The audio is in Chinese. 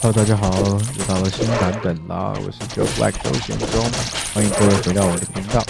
Hello，大家好，又到了新版本啦！我是 Joe Black 周贤忠，欢迎各位回到我的频道。